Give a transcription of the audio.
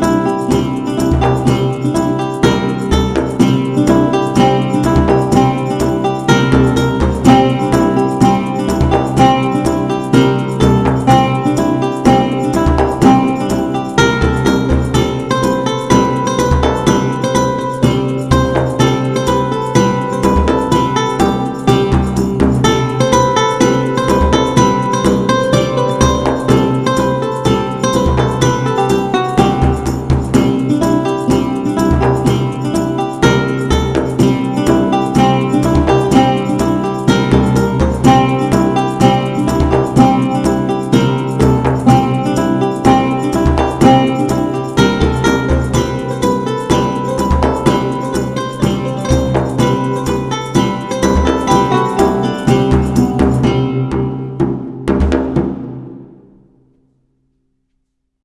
何？